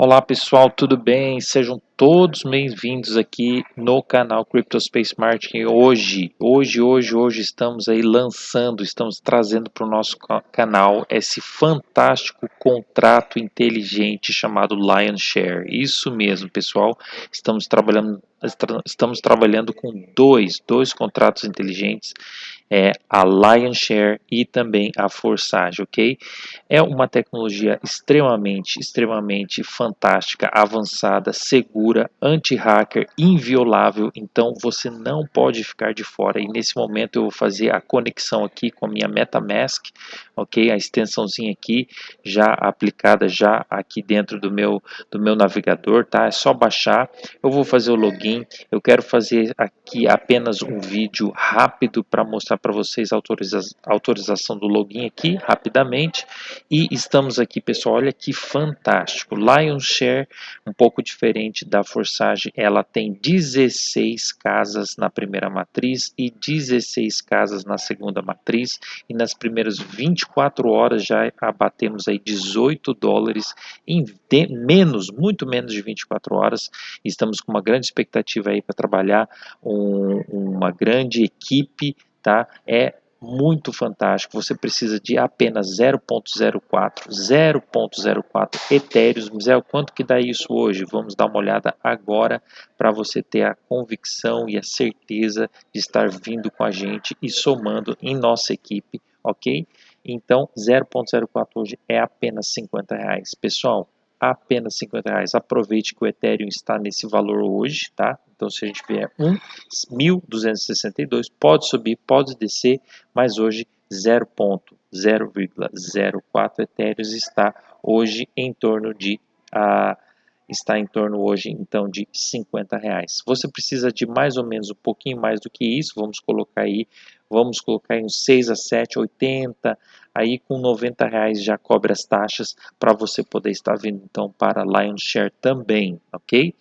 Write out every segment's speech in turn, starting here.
Olá pessoal, tudo bem? Sejam todos bem-vindos aqui no canal CryptoSpace Marketing. Hoje, hoje, hoje, hoje estamos aí lançando, estamos trazendo para o nosso canal esse fantástico contrato inteligente chamado Lion Share. Isso mesmo, pessoal. Estamos trabalhando, estamos trabalhando com dois, dois contratos inteligentes é a Lion Share e também a Forsage, ok? É uma tecnologia extremamente, extremamente fantástica, avançada, segura, anti-hacker, inviolável, então você não pode ficar de fora. E nesse momento eu vou fazer a conexão aqui com a minha MetaMask, ok? A extensãozinha aqui já aplicada já aqui dentro do meu do meu navegador, tá? É só baixar. Eu vou fazer o login. Eu quero fazer aqui apenas um vídeo rápido para mostrar para vocês a autoriza autorização do login aqui, rapidamente. E estamos aqui, pessoal, olha que fantástico. Lion Share, um pouco diferente da Forsage, ela tem 16 casas na primeira matriz e 16 casas na segunda matriz. E nas primeiras 24 horas já abatemos aí 18 dólares em menos, muito menos de 24 horas. Estamos com uma grande expectativa aí para trabalhar um, uma grande equipe tá? É muito fantástico. Você precisa de apenas 0.04, 0.04 etéreos. Mizel, quanto que dá isso hoje? Vamos dar uma olhada agora para você ter a convicção e a certeza de estar vindo com a gente e somando em nossa equipe, ok? Então, 0.04 hoje é apenas 50 reais. Pessoal, apenas 50 reais. Aproveite que o Ethereum está nesse valor hoje, tá? Então, se a gente vier 1.262, pode subir, pode descer, mas hoje 0.0,04 Ethereum está hoje em torno de a está em torno hoje então de 50 reais. Você precisa de mais ou menos um pouquinho mais do que isso, vamos colocar aí, vamos colocar aí uns 6 a 7, 80, aí com 90 reais já cobre as taxas para você poder estar vindo então para Lionshare também, ok?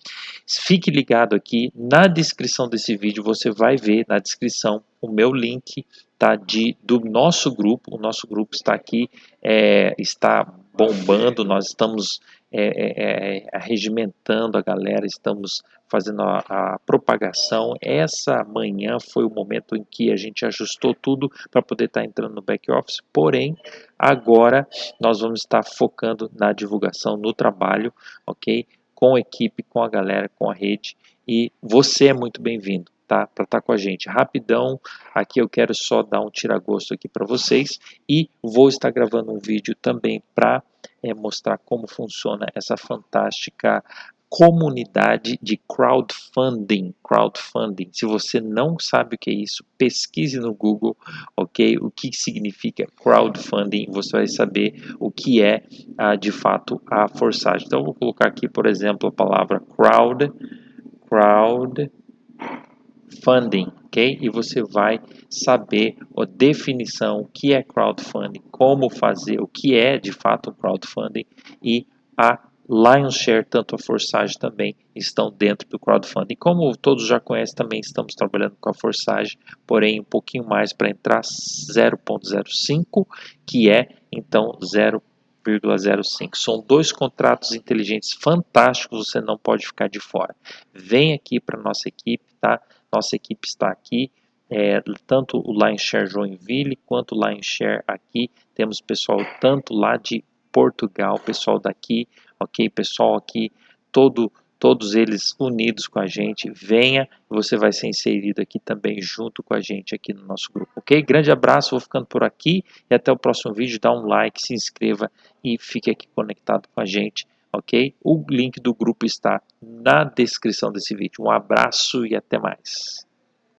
Fique ligado aqui, na descrição desse vídeo você vai ver na descrição o meu link tá, de, do nosso grupo, o nosso grupo está aqui, é, está bombando, nós estamos é, é, é, regimentando a galera, estamos fazendo a, a, propagação. Essa manhã foi o momento em que a gente ajustou tudo para poder estar tá entrando no back office, porém, agora nós vamos estar focando na divulgação, no trabalho, ok? Com a equipe, com a galera, com a rede, e você é muito bem-vindo tá? Para estar tá com a gente. Rapidão, aqui eu quero só dar um tiragosto aqui para vocês e vou estar gravando um vídeo também para é, mostrar como funciona essa fantástica comunidade de crowdfunding, crowdfunding. Se você não sabe o que é isso, pesquise no Google, ok? O que significa crowdfunding, você vai saber o que é ah, de fato a forçagem. Então, eu vou colocar aqui, por exemplo, a palavra crowd, crowd funding, ok? E você vai saber a definição, o que é crowdfunding, como fazer, o que é de fato crowdfunding e a Lion Share, tanto a Forsage também estão dentro do crowdfunding. Como todos já conhecem, também estamos trabalhando com a Forsage, porém um pouquinho mais para entrar 0.05, que é então 0.05. São dois contratos inteligentes fantásticos, você não pode ficar de fora. Vem aqui para nossa equipe, tá? Nossa equipe está aqui, é, tanto o Lineshare Joinville quanto o Lineshare aqui. Temos pessoal tanto lá de Portugal, pessoal daqui, ok? Pessoal aqui, todo, todos eles unidos com a gente. Venha, você vai ser inserido aqui também junto com a gente aqui no nosso grupo, ok? Grande abraço, vou ficando por aqui e até o próximo vídeo. Dá um like, se inscreva e fique aqui conectado com a gente ok? O link do grupo está na descrição desse vídeo. Um abraço e até mais.